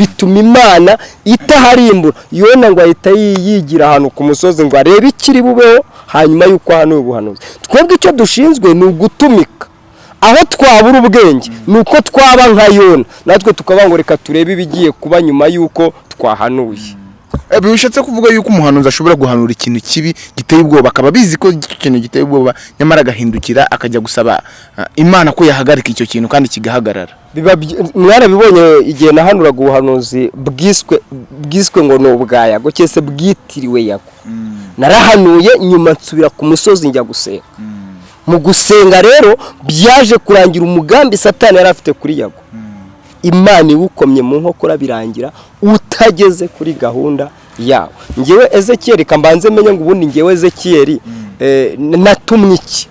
bituma imana itaharimbura. Yona ngo ahita yi- yigira ahantu ku musozi ngo arebe ikiri bubeho hanyuma y'uko hano ubuhanuzi. Twebwe icyo dushinzwe ni ugutumika. Aho twabura ubwenge ni uko twaba nka yona. Natwe tukavuga ngo reka turebe ibigiye kuba nyuma y'uko twahanuye. Eh, bishatse kuvuga yuko umuhanuzi ashobora guhanura ikintu kibi giteye ubwoba. Akaba abizi ko icyo kintu giteye ubwoba nyamara agahindukira akajya gusaba ah, imana ko yahagarika icyo kintu kandi kigahagarara. Mwarabibonye igihe nahanuraga ubuhanuzi bwiswe bwiswe ngo ni ubwayago cyangwa se bwitiriwe yago narahanuye nyuma nsubira ku musozi njya gusenga. Mu gusenga rero byaje kurangira umugambi satani yari afite kuri yago imana iwukomye mu nkokora birangira utageze kuri gahunda yawo. Ngewe ezekiyeri kambanze menye ngo ubundi ngewe ezekiyeri eh, natumye iki?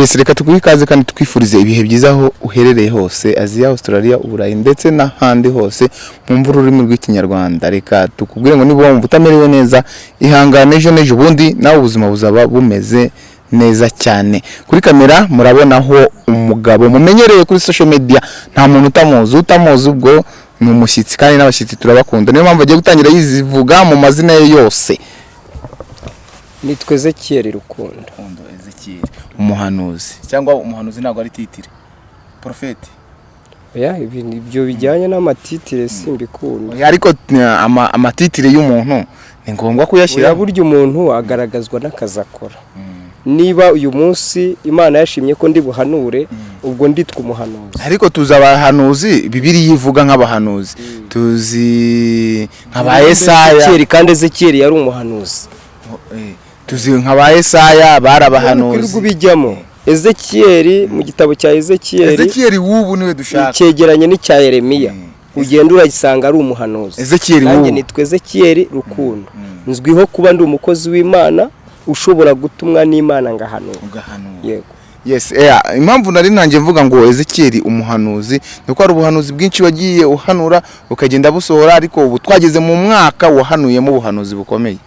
Yes reka tuguhe ikaze kandi twifurize ibihe byiza aho uherereye hose aziya australia uburayi ndetse n'ahandi hose mwumva ururimi rw'ikinyarwanda. Reka tukubwire ngo niba wumva utamerewe neza ihangane ejo n'ejo ubundi nawe ubuzima buzaba bumeze neza cyane. Kuri kamera murabonaho umugabo. Mumenyereye kuri social media nta muntu utamuzi. Utamuzi ubwo ni umushyitsi kandi n'abashyitsi turabakunda. Niyo mpamvu agiye gutangira yizivuga mu mazina ye yose. Nitwe ezekiyeri rukundo umuhanuzi. Cyangwa umuhanuzi ntabwo ari titire. Porofeti oya ibi ni ibyo bijyanye n'amatitire simbikunda. Ariko ama- amatitire y'umuntu ni ngombwa kuyashyira. Burya umuntu agaragazwa n'akazi akora. Niba uyu munsi imana yashimye ko ndi buhanure ubwo nditwa umuhanuzi. Ariko tuzi abahanuzi bibiri yivuga nk'abahanuzi. Tuzi nka ba esaya kandi ezekiyeri yari umuhanuzi. Eh, tuzi nka ba esaya bari kwirirwa abahanuzi ubijyamo ezekiyeri mu gitabo cya ezekiyeri ezekiyeli w'ubu ni we dushaka. cyegeranye n'icya yeremiya. Mm. ugenda uragisanga ari umuhanuzi. Ezekiyeli nanjye nitwa ezekiyeri rukundo. Nzwiho kuba ndi umukozi w'imana ushobora gutumwa n'imana ngahanura. Yego. Yes eh, impamvu nari nanjye mvuga ngo ezekiyeli umuhanuzi ni uko hari ubuhanuzi bwinshi wagiye uhanura ukagenda busohora ariko ubu twageze mu mwaka wahanuyemo ubuhanuzi bukomeye.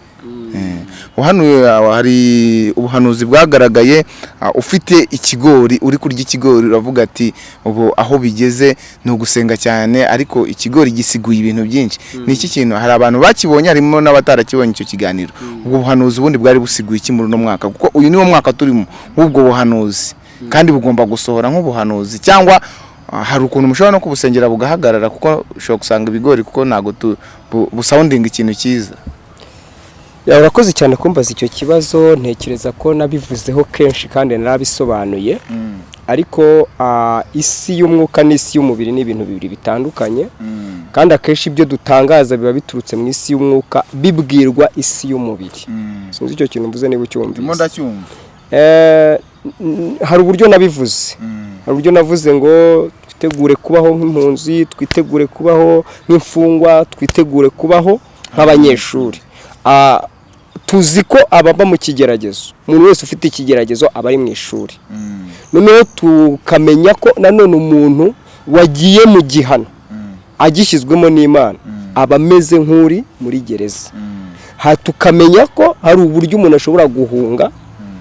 Eh, ah, hari ubuhanuzi bwagaragaye ah, ufite ikigori uri kurya ikigori uravuga ati ubu aho bigeze ni ugusenga cyane ariko ikigori gisiguye ibintu byinshi ni iki kintu hari abantu bakibonye harimo n'abatarakibonye icyo kiganiro ubwo buhanuzi ubundi bwari busiguye iki muri uno mwaka kuko uyu niwo mwaka turimo w'ubwo buhanuzi kandi bugomba gusohora nk'ubuhanuzi cyangwa ah, hari ukuntu mushobora no kubusengera bugahagarara kuko ushobora gusanga ibigori kuko ntabwo busawundinga ikintu cyiza urakoze cyane kumbaza icyo kibazo ntekereza ko nabivuzeho kenshi kandi narabisobanuye. Ariko ah, isi y'umwuka n'isi y'umubiri ni ibintu bibiri bitandukanye. Kandi akenshi ibyo dutangaza biba biturutse mu isi y'umwuka bibwirwa isi y'umubiri. Sinzi icyo kintu mvuze niba ucyumvise. Eh, hari uburyo nabivuze. Hari uburyo navuze ngo twitegure kubaho nk'impunzi twitegure kubaho nk'imfungwa twitegure kubaho nk'abanyeshuri. Tuzi ko ababa mu kigeragezo. Umuntu wese ufite ikigeragezo aba ari mu ishuri. Noneho tukamenya ko nanone umuntu wagiye mu gihano agishyizwemo n'imana. Aba ameze nk'uri muri gereza. Tukamenya ko hari uburyo umuntu ashobora guhunga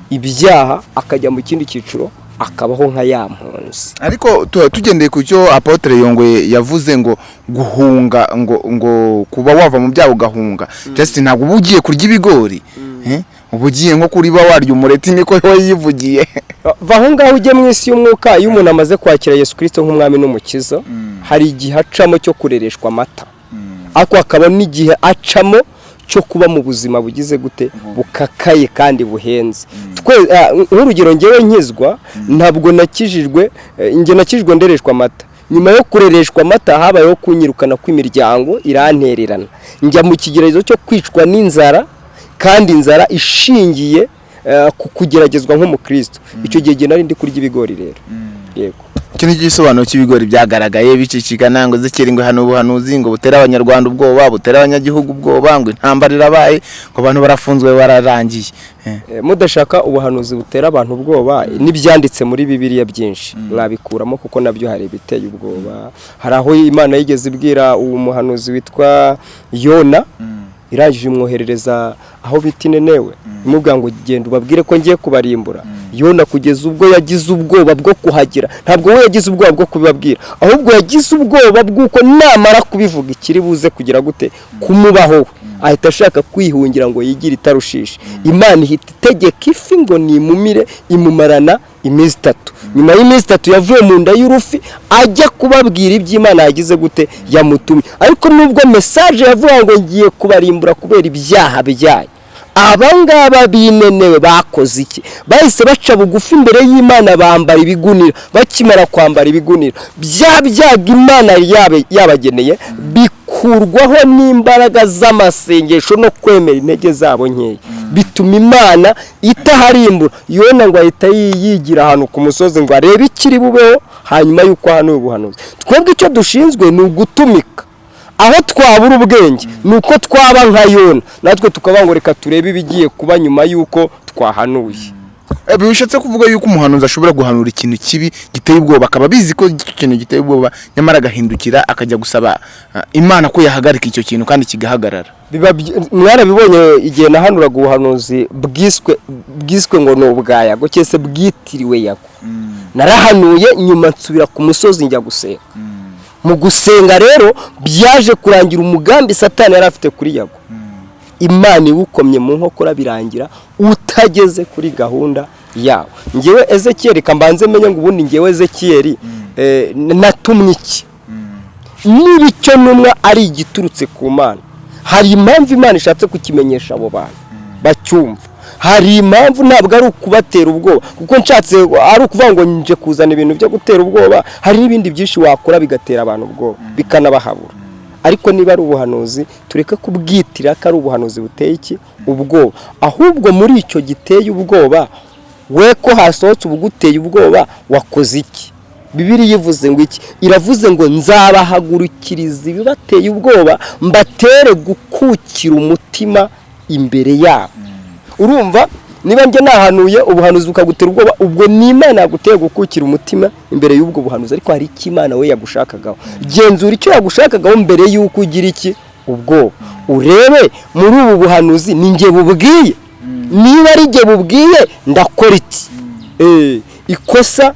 ibyaha akajya mu kindi cyiciro akabaho nka ya mpunzi. Ariko tu- tugendeye ku cyo apotre yongwe yavuze ngo guhunga ngo ngo kuba wava mu byaha ugahunga. Just ntabwo uba ugiye kurya ibigori? Eh? uba ugiye nko kuriba warya umureti niko we yivugiye. Va aho ngaho ujye mu isi y'umwuka iyo umuntu amaze kwakira yesu kirisito nk'umwami n'umukiza hari igihe acamo cyo kurereshwa amata. Ariko hakaba n'igihe acamo cyo kuba mu buzima bugize gute bukakaye kandi buhenze. Twe- ah, nk'urugero ngewe nkizwa ntabwo nakijijwe eh, njye nakijijwe ndereshwa amata. Nyuma yo kurereshwa amata habayeho kunyirukana kw'imiryango irantererana. Njya mu kigeragezo cyo kwicwa n'inzara kandi inzara ishingiye eh, ku kugeragezwa nk'umukristo. Icyo gihe gihe nari ndi kurya ibigori rero. Yego. Icyo ni igisobanuro cy'ibigori byagaragaye bicicikana ngo zikiri ngo hano ubuhanuzi ngo butere abanyarwanda ubwoba butere abanyagihugu ubwoba ngo intambara irabaye ngo abantu barafunzwe bararangiye. Eh. Mudashaka ubuhanuzi butera abantu ubwoba n'ibyanditse muri bibiliya byinshi. Mwabikuramo kuko na byo hari ibiteye ubwoba. Hari aho imana yigeze ibwira uwo muhanuzi witwa yona irangije imwoherereza aho bita inenewe. Imubwira ngo genda ubabwire ko ngiye kubarimbura. Yona kugeza ubwo yagize ubwoba bwo kuhagera ntabwo we yagize ubwoba bwo kubibabwira. Ahubwo yagize ubwoba bw'uko namara kubivuga ikiri buze kugira gute? Kumubaho we. Ahita ashaka kwihungira ngo yigire itarushishe imana ihita itegeka ifi ngo nimumire imumarana iminsi itatu. Nyuma y'iminsi itatu yavuye mu nda y'urufi ajya kubabwira iby'imana yagize gute? Yamutumye. Ariko nubwo mesaje yavuga ngo ngiye kubarimbura kubera ibyaha byayo. Abangaba binenewe bakoze iki? Bahise baca bugufi imbere y'imana bambara ibigunira bakimara kwambara ibigunira. Bya byaga imana yabageneye bikurwaho n'imbaraga z'amasengesho no kwemera intege zabo nkeya. Bituma imana itaharimbura. Yona ngo ahita yi- yigira ahantu ku musozi ngo arebe ikiri bubeho hanyuma y'uko hanuye ubuhanuzi twebwe icyo dushinzwe ni ugutumika. Aho twabura ubwenge ni uko twaba nka yona. Natwe tukavuga ngo reka turebe ibigiye kuba nyuma y'uko twahanuye. Eh, bishatse kuvuga yuko umuhanuzi ashobora guhanura ikintu kibi giteye ubwoba. Akaba abizi ko icyo kintu giteye ubwoba nyamara agahindukira akajya gusaba ah, imana ko yahagarika icyo kintu kandi kigahagarara. Mwarabibonye igihe nahanuraga ubuhanuzi bwiswe bwiswe ngo ni ubwayago cyangwa se bwitiriwe yago. Narahanuye nyuma nsubira ku musozi njya gusenga mu gusenga rero byaje kurangira umugambi satani yari afite kuri yago. Imana iwukomye mu nkokora birangira utageze kuri gahunda yawo. Ngewe ezekiyeri kambanze menye ngo ubundi ngewe ezekiyeri eh, natumwe iki? Niba icyo numwa ari igiturutse ku mana hari impamvu imana ishatse kukimenyesha abo bantu. Bacyumva. Hari impamvu ntabwo ari ukubatera ubwoba kuko nshatse ari ukuvuga ngo nje kuzana ibintu byo gutera ubwoba hari n'ibindi byinshi wakora bigatera abantu ubwoba bikanabahabura. Ariko niba ari ubuhanuzi tureke kubwitira ko ari ubuhanuzi buteye iki? Ubwoba. Ahubwo muri icyo giteye ubwoba we ko hasohotse ubuguteye ubwoba wakoze iki? Bibiri yivuze ngo iki? Iravuze ngo nzabahagurukiriza ibibateye ubwoba mbatere gukukira umutima imbere yabo. Urumva niba njye nahanuye ubuhanuzi bukagutera ubwoba ubwo ni imana yaguteye gukukira umutima imbere y'ubwo buhanuzi ariko hari icyo imana we yagushakagaho? Genzura icyo yagushakagaho mbere y'uko ugira iki? Ubwoba. Urebe muri ubu buhanuzi ni njye bubwiye. Niba ari njye bubwiye ndakora iki? Eh, ikosa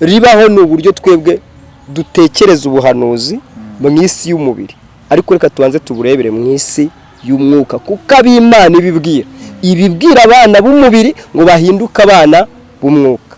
ribaho ni uburyo twebwe dutekereza ubuhanuzi mu isi y'umubiri. Ariko reka tubanze tuburebere mu isi y'umwuka kuko ab'imana ibibwira. Ibibwira abana b'umubiri ngo bahinduke abana b'umwuka.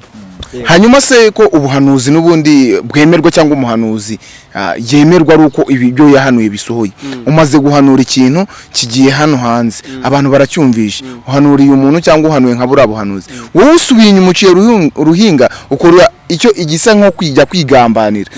Hanyuma se ko ubuhanuzi n'ubundi bwemerwa cyangwa umuhanuzi ah, yemerwa ari uko ibi byo yahanuye bisohoye. Umaze guhanura ikintu kigiye hano hanze. Abantu baracyumvisha uhanuriye umuntu cyangwa uhanuye nka buriya buhanuzi. Wowe usubiye inyuma uciye uruhinga ukora icyo igisa nko kwijya kwigambanira.